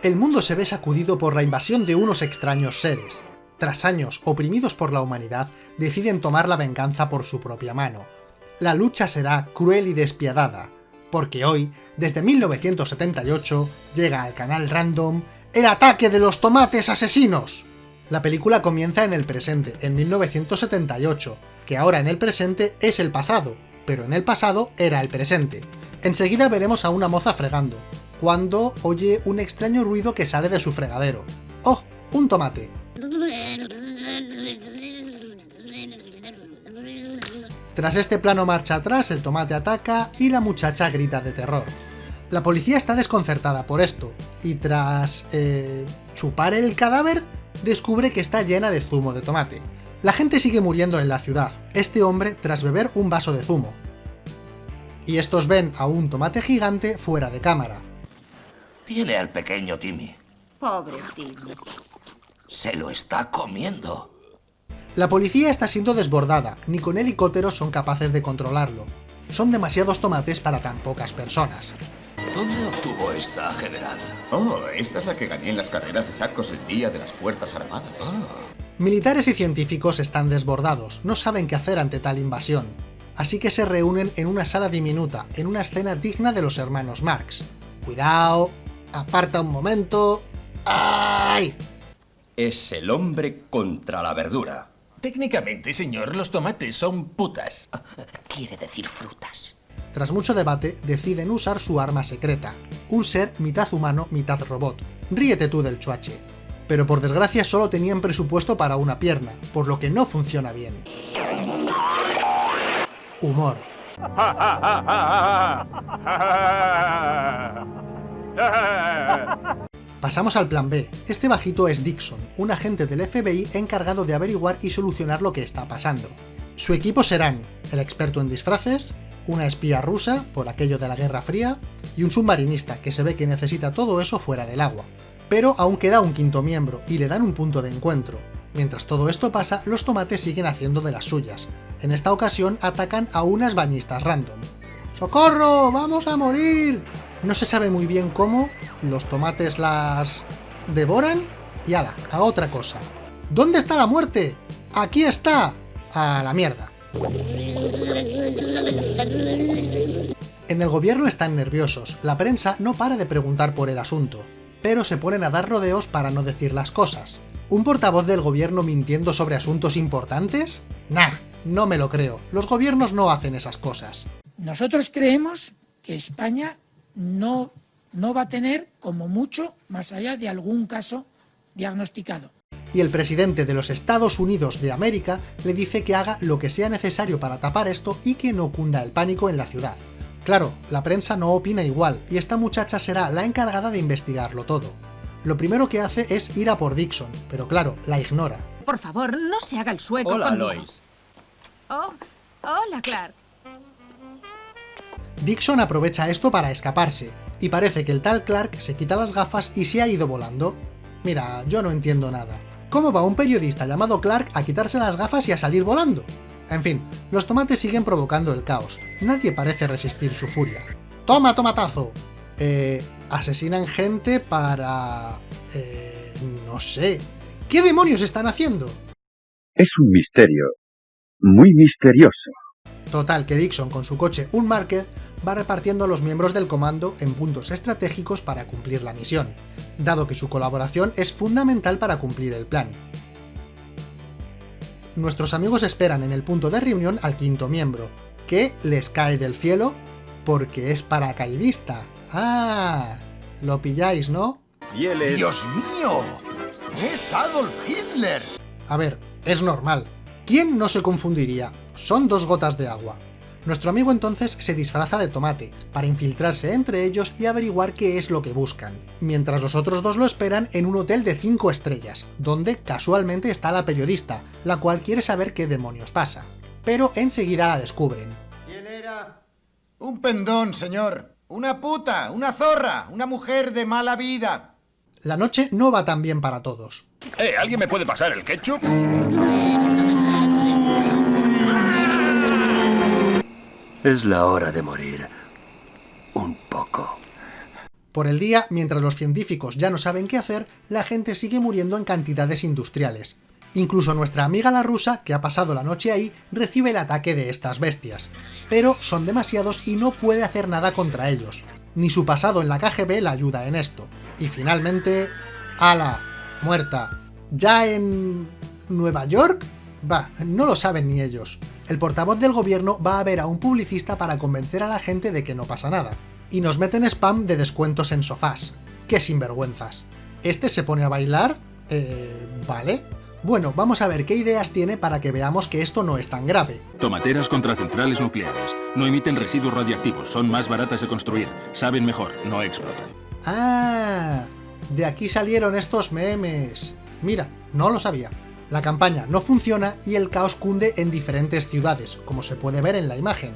El mundo se ve sacudido por la invasión de unos extraños seres. Tras años oprimidos por la humanidad, deciden tomar la venganza por su propia mano. La lucha será cruel y despiadada, porque hoy, desde 1978, llega al canal Random el ataque de los tomates asesinos. La película comienza en el presente, en 1978, que ahora en el presente es el pasado, pero en el pasado era el presente. Enseguida veremos a una moza fregando, cuando oye un extraño ruido que sale de su fregadero. ¡Oh! ¡Un tomate! Tras este plano marcha atrás, el tomate ataca y la muchacha grita de terror. La policía está desconcertada por esto, y tras eh, chupar el cadáver, descubre que está llena de zumo de tomate. La gente sigue muriendo en la ciudad, este hombre tras beber un vaso de zumo. Y estos ven a un tomate gigante fuera de cámara. Tiene al pequeño Timmy. Pobre Timmy. Se lo está comiendo. La policía está siendo desbordada, ni con helicópteros son capaces de controlarlo. Son demasiados tomates para tan pocas personas. ¿Dónde obtuvo esta, general? Oh, esta es la que gané en las carreras de sacos el día de las Fuerzas Armadas. Ah. Militares y científicos están desbordados, no saben qué hacer ante tal invasión. Así que se reúnen en una sala diminuta, en una escena digna de los hermanos Marx. Cuidado, aparta un momento... ¡Ay! Es el hombre contra la verdura. Técnicamente, señor, los tomates son putas. Quiere decir frutas. Tras mucho debate, deciden usar su arma secreta, un ser mitad humano, mitad robot. Ríete tú del chuache. Pero por desgracia solo tenían presupuesto para una pierna, por lo que no funciona bien. Humor. Pasamos al plan B. Este bajito es Dixon, un agente del FBI encargado de averiguar y solucionar lo que está pasando. Su equipo serán el experto en disfraces, una espía rusa, por aquello de la Guerra Fría, y un submarinista, que se ve que necesita todo eso fuera del agua. Pero aún queda un quinto miembro, y le dan un punto de encuentro. Mientras todo esto pasa, los tomates siguen haciendo de las suyas. En esta ocasión atacan a unas bañistas random. ¡Socorro! ¡Vamos a morir! No se sabe muy bien cómo, los tomates las... devoran y ala, a otra cosa. ¿Dónde está la muerte? ¡Aquí está! A la mierda. En el gobierno están nerviosos, la prensa no para de preguntar por el asunto, pero se ponen a dar rodeos para no decir las cosas. ¿Un portavoz del gobierno mintiendo sobre asuntos importantes? Nah, no me lo creo, los gobiernos no hacen esas cosas. Nosotros creemos que España no, no va a tener, como mucho, más allá de algún caso diagnosticado y el presidente de los Estados Unidos de América le dice que haga lo que sea necesario para tapar esto y que no cunda el pánico en la ciudad. Claro, la prensa no opina igual, y esta muchacha será la encargada de investigarlo todo. Lo primero que hace es ir a por Dixon, pero claro, la ignora. Por favor, no se haga el sueco Hola, conmigo. Lois. Oh, hola, Clark. Dixon aprovecha esto para escaparse, y parece que el tal Clark se quita las gafas y se ha ido volando. Mira, yo no entiendo nada. ¿Cómo va un periodista llamado Clark a quitarse las gafas y a salir volando? En fin, los tomates siguen provocando el caos. Nadie parece resistir su furia. ¡Toma, tomatazo! Eh, asesinan gente para... Eh, no sé... ¿Qué demonios están haciendo? Es un misterio. Muy misterioso. Total, que Dixon con su coche un Market va repartiendo a los miembros del comando en puntos estratégicos para cumplir la misión, dado que su colaboración es fundamental para cumplir el plan. Nuestros amigos esperan en el punto de reunión al quinto miembro, que les cae del cielo porque es paracaidista. ¡Ah! Lo pilláis, ¿no? Y él es... ¡Dios mío! ¡Es Adolf Hitler! A ver, es normal. ¿Quién no se confundiría? Son dos gotas de agua. Nuestro amigo entonces se disfraza de tomate, para infiltrarse entre ellos y averiguar qué es lo que buscan, mientras los otros dos lo esperan en un hotel de 5 estrellas, donde casualmente está la periodista, la cual quiere saber qué demonios pasa. Pero enseguida la descubren. ¿Quién era? Un pendón, señor. Una puta, una zorra, una mujer de mala vida. La noche no va tan bien para todos. Eh, ¿alguien me puede pasar el ketchup? Es la hora de morir. Un poco. Por el día, mientras los científicos ya no saben qué hacer, la gente sigue muriendo en cantidades industriales. Incluso nuestra amiga la rusa, que ha pasado la noche ahí, recibe el ataque de estas bestias. Pero son demasiados y no puede hacer nada contra ellos. Ni su pasado en la KGB la ayuda en esto. Y finalmente... ¡Ala! Muerta. ¿Ya en... Nueva York? Va, no lo saben ni ellos. El portavoz del gobierno va a ver a un publicista para convencer a la gente de que no pasa nada. Y nos meten spam de descuentos en sofás. ¡Qué sinvergüenzas! Este se pone a bailar... Eh... ¿Vale? Bueno, vamos a ver qué ideas tiene para que veamos que esto no es tan grave. Tomateras contra centrales nucleares. No emiten residuos radiactivos, son más baratas de construir, saben mejor, no explotan. ¡Ah! De aquí salieron estos memes. Mira, no lo sabía. La campaña no funciona y el caos cunde en diferentes ciudades, como se puede ver en la imagen.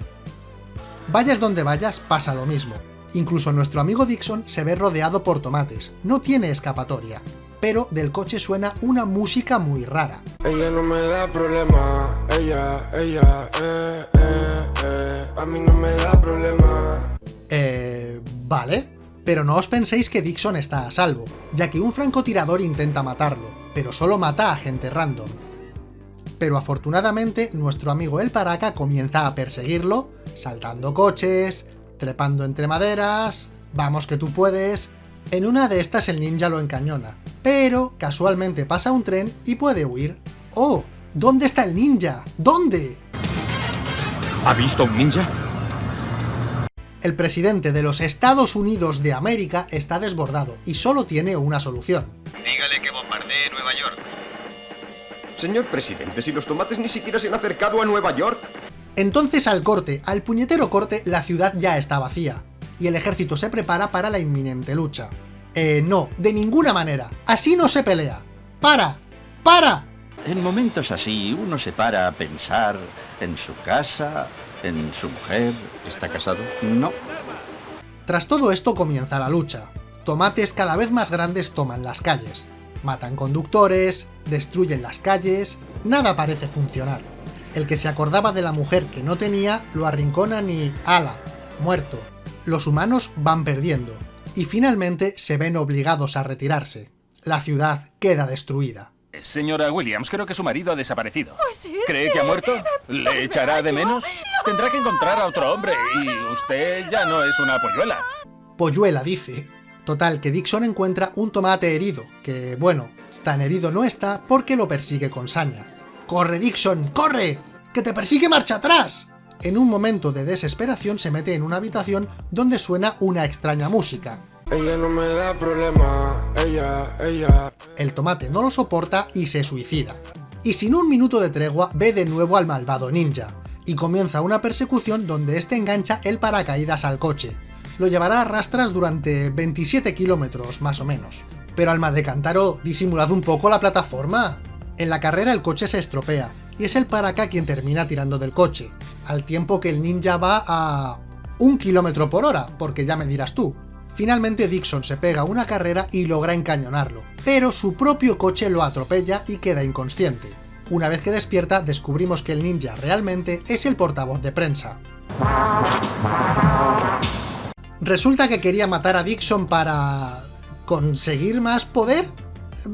Vayas donde vayas, pasa lo mismo. Incluso nuestro amigo Dixon se ve rodeado por tomates, no tiene escapatoria pero del coche suena una música muy rara. Ella no me da problema, ella, ella, eh, eh, eh, a mí no me da problema. Eh, vale, pero no os penséis que Dixon está a salvo, ya que un francotirador intenta matarlo, pero solo mata a gente random. Pero afortunadamente, nuestro amigo el Paraca comienza a perseguirlo, saltando coches, trepando entre maderas... Vamos que tú puedes... En una de estas el ninja lo encañona, pero casualmente pasa un tren y puede huir. ¡Oh! ¿Dónde está el ninja? ¿Dónde? ¿Ha visto un ninja? El presidente de los Estados Unidos de América está desbordado y solo tiene una solución. Dígale que bombardee Nueva York. Señor presidente, si los tomates ni siquiera se han acercado a Nueva York. Entonces al corte, al puñetero corte, la ciudad ya está vacía, y el ejército se prepara para la inminente lucha. Eh, no, de ninguna manera. Así no se pelea. ¡Para! ¡Para! En momentos así, uno se para a pensar en su casa, en su mujer. ¿Está casado? No. Tras todo esto comienza la lucha. Tomates cada vez más grandes toman las calles. Matan conductores, destruyen las calles... Nada parece funcionar. El que se acordaba de la mujer que no tenía, lo arrinconan y... ¡Ala! Muerto. Los humanos van perdiendo y finalmente se ven obligados a retirarse. La ciudad queda destruida. Señora Williams, creo que su marido ha desaparecido. Pues ¿Cree que ha muerto? ¿Le echará de menos? Tendrá que encontrar a otro hombre y usted ya no es una polluela. Polluela, dice. Total, que Dixon encuentra un tomate herido, que, bueno, tan herido no está porque lo persigue con saña. ¡Corre, Dixon! ¡Corre! ¡Que te persigue marcha atrás! en un momento de desesperación se mete en una habitación donde suena una extraña música. Ella no me da problema, ella, ella. El tomate no lo soporta y se suicida. Y sin un minuto de tregua ve de nuevo al malvado ninja, y comienza una persecución donde este engancha el paracaídas al coche. Lo llevará a rastras durante 27 kilómetros, más o menos. Pero alma de cántaro, disimulad un poco la plataforma. En la carrera el coche se estropea, y es el Paraka quien termina tirando del coche, al tiempo que el ninja va a... un kilómetro por hora, porque ya me dirás tú. Finalmente Dixon se pega una carrera y logra encañonarlo, pero su propio coche lo atropella y queda inconsciente. Una vez que despierta, descubrimos que el ninja realmente es el portavoz de prensa. ¿Resulta que quería matar a Dixon para... conseguir más poder?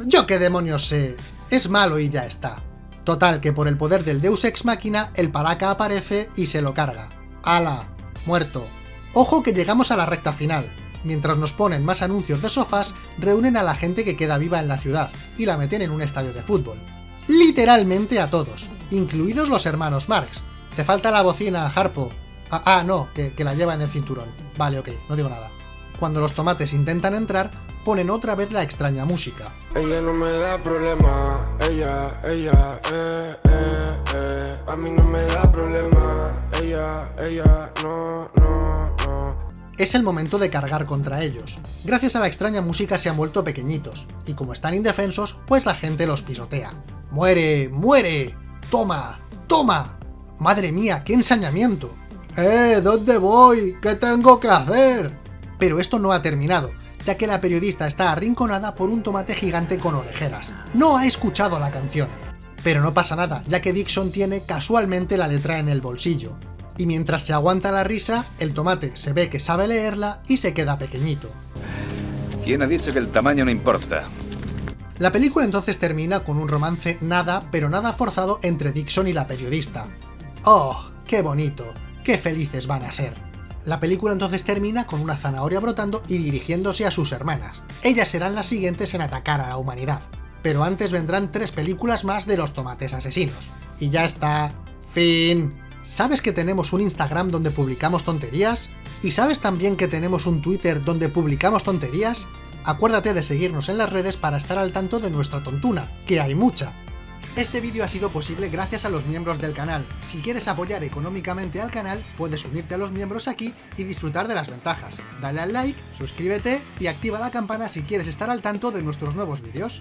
Yo qué demonios sé, es malo y ya está. Total, que por el poder del Deus Ex Machina, el Paraka aparece y se lo carga. ¡Hala! Muerto. Ojo que llegamos a la recta final. Mientras nos ponen más anuncios de sofás, reúnen a la gente que queda viva en la ciudad, y la meten en un estadio de fútbol. Literalmente a todos, incluidos los hermanos Marx. Te falta la bocina, Harpo. Ah, ah no, que, que la lleva en el cinturón. Vale, ok, no digo nada. Cuando los tomates intentan entrar, ponen otra vez la extraña música. Ella no me da problema, ella, ella, eh, eh, eh. a mí no me da problema, ella, ella, no, no, no. Es el momento de cargar contra ellos. Gracias a la extraña música se han vuelto pequeñitos, y como están indefensos, pues la gente los pisotea. ¡Muere! ¡Muere! ¡Toma! ¡Toma! ¡Madre mía, qué ensañamiento! ¡Eh! ¿Dónde voy? ¿Qué tengo que hacer? Pero esto no ha terminado, ya que la periodista está arrinconada por un tomate gigante con orejeras. No ha escuchado la canción. Pero no pasa nada, ya que Dixon tiene casualmente la letra en el bolsillo. Y mientras se aguanta la risa, el tomate se ve que sabe leerla y se queda pequeñito. ¿Quién ha dicho que el tamaño no importa? La película entonces termina con un romance nada, pero nada forzado entre Dixon y la periodista. ¡Oh, qué bonito! ¡Qué felices van a ser! La película entonces termina con una zanahoria brotando y dirigiéndose a sus hermanas. Ellas serán las siguientes en atacar a la humanidad. Pero antes vendrán tres películas más de los tomates asesinos. Y ya está. Fin. ¿Sabes que tenemos un Instagram donde publicamos tonterías? ¿Y sabes también que tenemos un Twitter donde publicamos tonterías? Acuérdate de seguirnos en las redes para estar al tanto de nuestra tontuna, que hay mucha. Este vídeo ha sido posible gracias a los miembros del canal. Si quieres apoyar económicamente al canal, puedes unirte a los miembros aquí y disfrutar de las ventajas. Dale al like, suscríbete y activa la campana si quieres estar al tanto de nuestros nuevos vídeos.